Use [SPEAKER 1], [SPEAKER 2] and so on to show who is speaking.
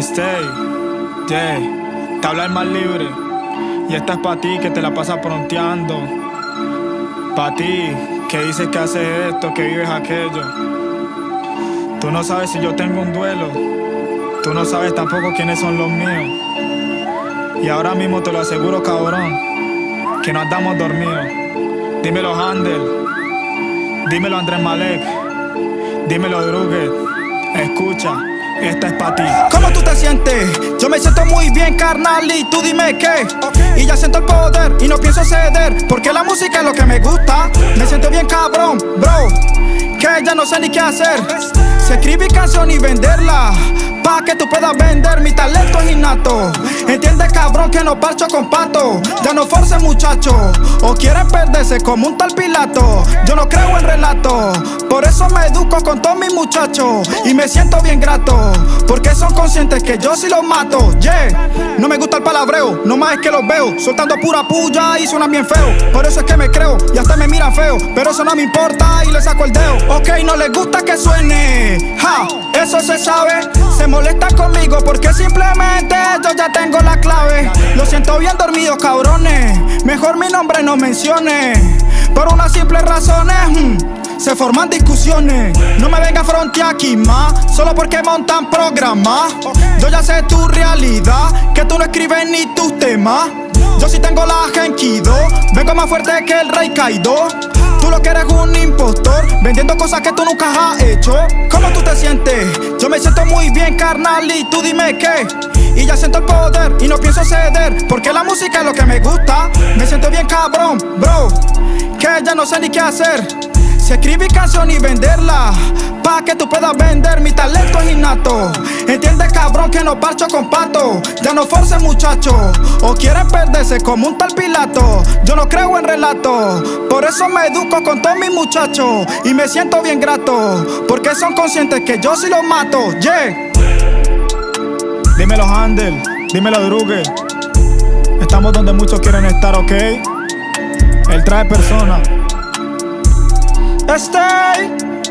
[SPEAKER 1] Stay, yeah, te habla el más libre. Y esta es para ti que te la pasas pronteando. Para ti que dices que haces esto, que vives aquello. Tú no sabes si yo tengo un duelo. Tú no sabes tampoco quiénes son los míos. Y ahora mismo te lo aseguro, cabrón, que no andamos dormidos. Dímelo, Handel. Dímelo, Andrés Malek. Dímelo, Druget. Escucha. Esta es para ti.
[SPEAKER 2] ¿Cómo tú te sientes? Yo me siento muy bien, carnal, y tú dime qué. Y ya siento el poder y no pienso ceder, porque la música es lo que me gusta. Me siento bien, cabrón, bro, que ya no sé ni qué hacer. Si escribí canción y venderla, pa' que tú puedas vender, mi talento es innato. Entiende, cabrón, que no parcho con pato. Ya no force, muchacho, o quieren perderse como un tal Pilato. Yo no creo en relato, por eso me educo con todos mis muchachos. Y me siento bien grato, porque son conscientes que yo sí los mato. Yeah, no me gusta el palabreo, no más es que los veo. Soltando pura puya y suenan bien feo. Por eso es que me creo y hasta me miran feo. Pero eso no me importa y le saco el dedo. Ok, no les gusta que suene. Ja, eso se sabe. Se molesta conmigo porque simplemente yo ya tengo la clave. Lo siento bien dormido, cabrones. Mejor mi nombre no mencione. Por unas simples razones. hmm, se forman discusiones. No me venga a aquí más, solo porque montan programas. Yo ya sé tu realidad, que tú no escribes ni tus temas. Yo sí tengo la Genkido, vengo más fuerte que el Rey Kaido. Tú lo que eres un impostor, vendiendo cosas que tú nunca has hecho. ¿Cómo tú te sientes? Yo me siento muy bien, carnal, y tú dime qué. Y ya siento el poder y no pienso ceder, porque la música es lo que me gusta. Me siento bien, cabrón, bro, que ya no sé ni qué hacer. Si escribí canción y venderla, pa' que tú puedas vender, mi talento es innato. Entiende, cabrón, que no parcho con pato. Ya no force, muchacho, o quieren perderse como un tal Pilato. Yo no creo en relato, por eso me educo con todos mis muchachos. Y me siento bien grato, porque son conscientes que yo sí los mato. Yeah.
[SPEAKER 1] Dímelo, Handel. Dímelo, Druget. Estamos donde muchos quieren estar, ¿ok? Él trae personas.
[SPEAKER 2] Stay.